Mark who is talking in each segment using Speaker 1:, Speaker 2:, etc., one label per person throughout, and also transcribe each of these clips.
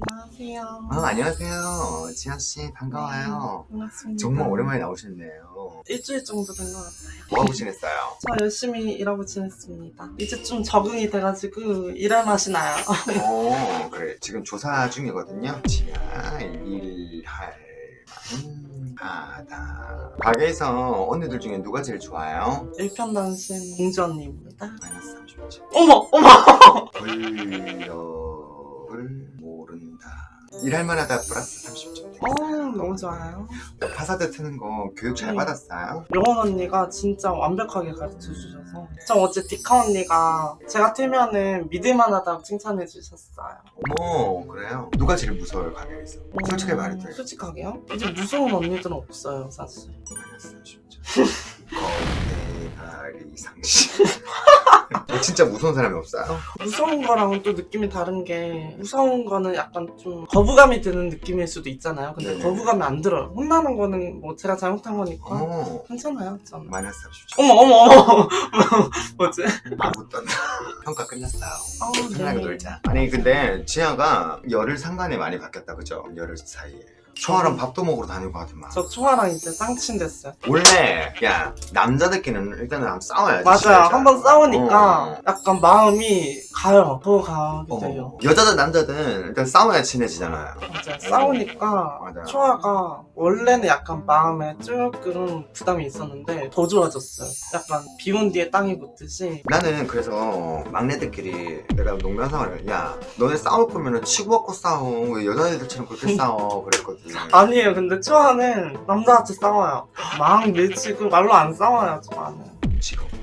Speaker 1: 안녕하세요.
Speaker 2: 아, 안녕하세요. 지아씨, 반가워요.
Speaker 1: 네, 반갑습니다.
Speaker 2: 정말 오랜만에 나오셨네요.
Speaker 1: 일주일 정도 된 것 같아요.
Speaker 2: 뭐하고 지냈어요?
Speaker 1: 저 열심히 일하고 지냈습니다. 이제 좀 적응이 돼가지고 일할 맛이 나요.
Speaker 2: 어, 그래. 지금 조사 중이거든요. 지아, 일할 만하다. 가게에서 언니들 중에 누가 제일 좋아요?
Speaker 1: 일편단심 공주 언니입니다.
Speaker 2: 마이너스 30점.
Speaker 1: 어머! 어머!
Speaker 2: 일할 만하다 플러스 30점.
Speaker 1: 어, 너무 좋아요.
Speaker 2: 파사드 트는 거 교육 잘
Speaker 1: 네.
Speaker 2: 받았어요?
Speaker 1: 영원 언니가 진짜 완벽하게 가르쳐 주셔서. 저 어제 디카 언니가 제가 틀면은 믿을만하다고 칭찬해 주셨어요.
Speaker 2: 어머, 그래요? 누가 제일 무서워요, 가게에서? 솔직하게 말해도 돼요.
Speaker 1: 솔직하게요? 이제 무서운 언니들은 없어요, 사실.
Speaker 2: 마이너스 30점. 진짜 무서운 사람이 없어요?
Speaker 1: 무서운 거랑은 또 느낌이 다른 게 무서운 거는 약간 좀 거부감이 드는 느낌일 수도 있잖아요. 근데
Speaker 2: 네네.
Speaker 1: 거부감이 안 들어요. 혼나는 거는 뭐 제가 잘못한 거니까
Speaker 2: 어,
Speaker 1: 괜찮아요. 저는.
Speaker 2: 마이너스 30점.
Speaker 1: 어머 어머 어머 뭐지?
Speaker 2: 아무 떤다. 평가 끝났어요.
Speaker 1: 아,
Speaker 2: 편하게 놀자. 아니 근데 지아가 열흘 상간에 많이 바뀌었다 그죠? 열흘 사이에. 초아랑 밥도 먹으러 다니고 하더만.
Speaker 1: 저 초아랑 이제 쌍친 됐어요.
Speaker 2: 원래 야 남자들끼리는 일단은 한번 싸워야지.
Speaker 1: 맞아요.
Speaker 2: 진짜.
Speaker 1: 한번 싸우니까
Speaker 2: 어.
Speaker 1: 약간 마음이 가요.
Speaker 2: 어.
Speaker 1: 돼요.
Speaker 2: 여자든 남자든 일단 싸워야 친해지잖아요.
Speaker 1: 맞아요. 싸우니까
Speaker 2: 맞아요.
Speaker 1: 초아가 원래는 약간 마음에 조금 부담이 있었는데 더 좋아졌어요. 약간 비온 뒤에 땅이 붙듯이
Speaker 2: 나는 그래서 막내들끼리 내가 농담 상황을 야 너네 싸울 거면은 치고받고 싸워 왜 여자애들처럼 그렇게 싸워 그랬거든
Speaker 1: 아니에요. 근데 초아는 남자한테 싸워요. 막 밀치고 말로 안 싸워요. 초아는.
Speaker 2: 없다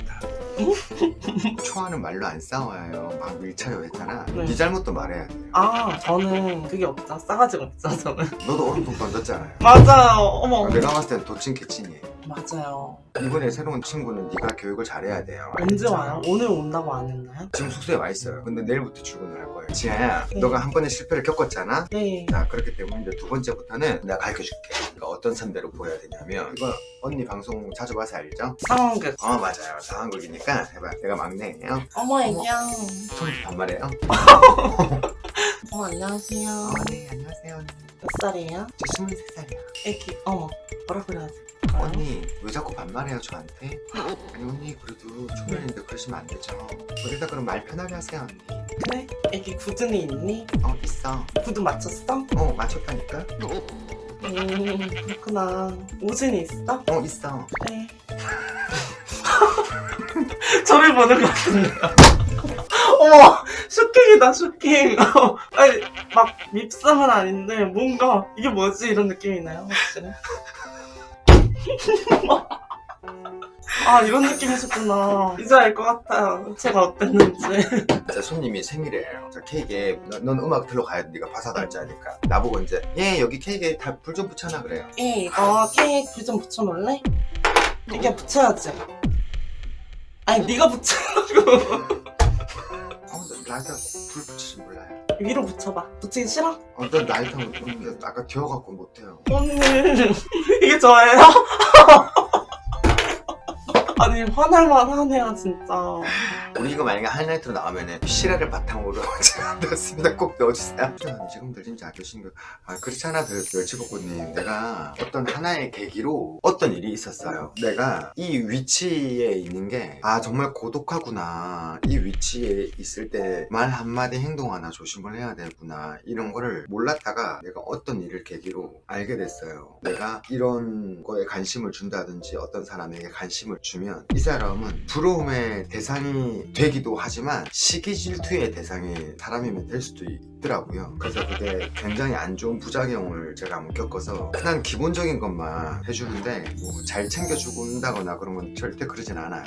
Speaker 2: 초아는 말로 안 싸워요 막 밀쳐요 했잖아
Speaker 1: 네.
Speaker 2: 네 잘못도 말해야 돼요
Speaker 1: 아 저는 그게 없죠. 싸가지가 없죠. 저는.
Speaker 2: 너도 얼음통 던졌잖아요
Speaker 1: 맞아요. 어머.
Speaker 2: 내가 봤을 땐 도친 개친이에요
Speaker 1: 맞아요.
Speaker 2: 이번에 새로운 친구는 네가 교육을 잘해야 돼요
Speaker 1: 언제? 와요? 오늘 온다고 안 했나요?
Speaker 2: 지금 숙소에 와 있어요 근데 내일부터 출근을 할 거예요 지아야
Speaker 1: 네.
Speaker 2: 너가 한 번의 실패를 겪었잖아
Speaker 1: 네.
Speaker 2: 자 그렇기 때문에 이제 두 번째부터는 내가 가르쳐줄게 그러니까 어떤 선배로 보여야 되냐면 이거 언니 방송 자주 봐서 알죠?
Speaker 1: 상황극.
Speaker 2: 어 맞아요 상황극이니까 해봐 내가 막내예요
Speaker 1: 어머 애기야.
Speaker 2: 좀 반말해요?
Speaker 1: 어 안녕하세요.
Speaker 2: 어네 안녕하세요 언니
Speaker 1: 몇 살이에요?
Speaker 2: 저 23살이야
Speaker 1: 애기. 어머. 뭐라 그래야 돼?
Speaker 2: 언니 왜 자꾸 반말해요 저한테? 아니 언니 그래도 초면인데 그러시면 안 되죠 우리가 그럼 말 편하게 하세요 언니
Speaker 1: 그래? 애기 굳은이 있니?
Speaker 2: 어 있어
Speaker 1: 구두 맞췄어?
Speaker 2: 어 맞췄다니까?
Speaker 1: 음 그렇구나. 오진이 있어?
Speaker 2: 어 있어
Speaker 1: 네. 저를 보는 것 같은데요. 어머, 쇼킹이다, 쇼킹. 아니, 막 밉상은 아닌데, 뭔가, 이게 뭐지? 이런 느낌이나요, 혹시? 아, 이런 느낌이셨구나. 이제 알 것 같아요. 제가 어땠는지.
Speaker 2: 제 손님이 생일이에요 자 케이크에 너- 넌 음악 들러가야 돼 네가 바사도 할줄 아니까 나보고 이제 얘 여기 케이크에 다 불 좀 붙여놔 그래요
Speaker 1: 예, 이거 케이크 불 좀 붙여놓을래? 이게 붙여야지. 아니, 네가 붙여가지고.
Speaker 2: 어, 나 라이터 불 붙이지 몰라요.
Speaker 1: 위로 붙여봐. 붙이기 싫어?
Speaker 2: 어, 나 라이터 음, 아까 기어갖고 못해요.
Speaker 1: 언니 이게 저예요? 아니 화날만 하네요 진짜
Speaker 2: 우리 이거 만약에 하이라이트로 나오면은 실화를 바탕으로 제가 넣었습니다. 꼭 넣어주세요. 지금 들린지 아시는 거, 아, 그렇잖아, 그 멸치볶음님. 내가 어떤 하나의 계기로 어떤 일이 있었어요. 내가 이 위치에 있는 게, 아, 정말 고독하구나. 이 위치에 있을 때 말 한마디 행동 하나 조심을 해야 되구나. 이런 거를 몰랐다가 내가 어떤 일을 계기로 알게 됐어요. 내가 이런 거에 관심을 준다든지 어떤 사람에게 관심을 주면 이 사람은 부러움의 대상이 되기도 하지만 시기 질투의 대상이 사람이면 될 수도 있더라고요. 그래서 그게 굉장히 안 좋은 부작용을 제가 한번 겪어서 그냥 기본적인 것만 해주는데 뭐 잘 챙겨주고 온다거나 그런 건 절대 그러진 않아요.